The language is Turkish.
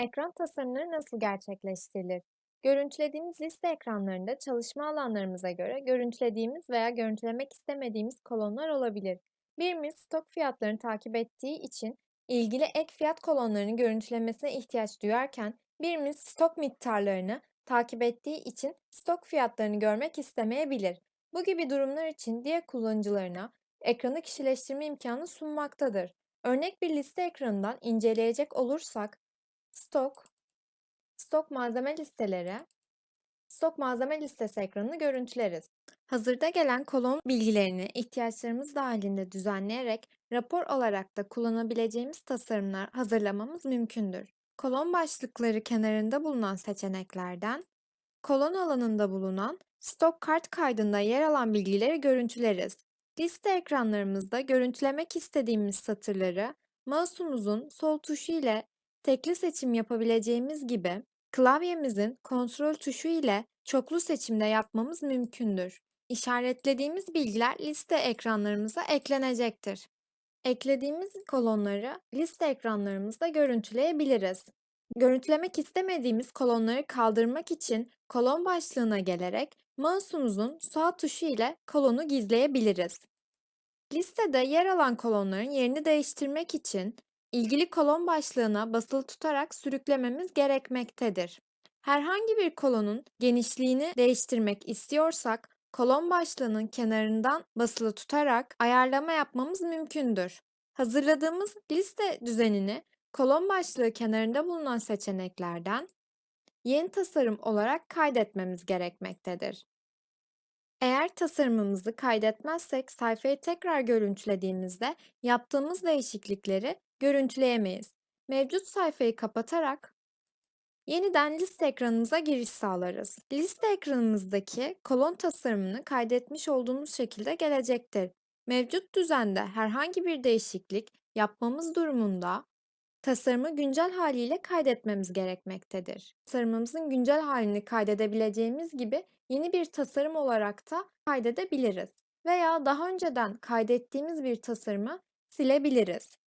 Ekran tasarımları nasıl gerçekleştirilir? Görüntülediğimiz liste ekranlarında çalışma alanlarımıza göre görüntülediğimiz veya görüntülemek istemediğimiz kolonlar olabilir. Birimiz stok fiyatlarını takip ettiği için ilgili ek fiyat kolonlarının görüntülemesine ihtiyaç duyarken birimiz stok miktarlarını takip ettiği için stok fiyatlarını görmek istemeyebilir. Bu gibi durumlar için diğer kullanıcılarına ekranı kişileştirme imkanı sunmaktadır. Örnek bir liste ekranından inceleyecek olursak, Stok, stok malzeme listeleri, stok malzeme listesi ekranını görüntüleriz. Hazırda gelen kolon bilgilerini ihtiyaçlarımız dahilinde düzenleyerek rapor olarak da kullanabileceğimiz tasarımlar hazırlamamız mümkündür. Kolon başlıkları kenarında bulunan seçeneklerden kolon alanında bulunan stok kart kaydında yer alan bilgileri görüntüleriz. Liste ekranlarımızda görüntülemek istediğimiz satırları mouse'umuzun sol tuşu ile tekli seçim yapabileceğimiz gibi klavyemizin kontrol tuşu ile çoklu seçimde yapmamız mümkündür. İşaretlediğimiz bilgiler liste ekranlarımıza eklenecektir. Eklediğimiz kolonları liste ekranlarımızda görüntüleyebiliriz. Görüntülemek istemediğimiz kolonları kaldırmak için kolon başlığına gelerek mouse'umuzun sağ tuşu ile kolonu gizleyebiliriz. Listede yer alan kolonların yerini değiştirmek için ilgili kolon başlığına basılı tutarak sürüklememiz gerekmektedir. Herhangi bir kolonun genişliğini değiştirmek istiyorsak, kolon başlığının kenarından basılı tutarak ayarlama yapmamız mümkündür. Hazırladığımız liste düzenini kolon başlığı kenarında bulunan seçeneklerden yeni tasarım olarak kaydetmemiz gerekmektedir. Eğer tasarımımızı kaydetmezsek sayfayı tekrar görüntülediğimizde yaptığımız değişiklikleri görüntüleyemeyiz. Mevcut sayfayı kapatarak yeniden liste ekranımıza giriş sağlarız. Liste ekranımızdaki kolon tasarımını kaydetmiş olduğumuz şekilde gelecektir. Mevcut düzende herhangi bir değişiklik yapmamız durumunda Tasarımı güncel haliyle kaydetmemiz gerekmektedir. Tasarımımızın güncel halini kaydedebileceğimiz gibi yeni bir tasarım olarak da kaydedebiliriz veya daha önceden kaydettiğimiz bir tasarımı silebiliriz.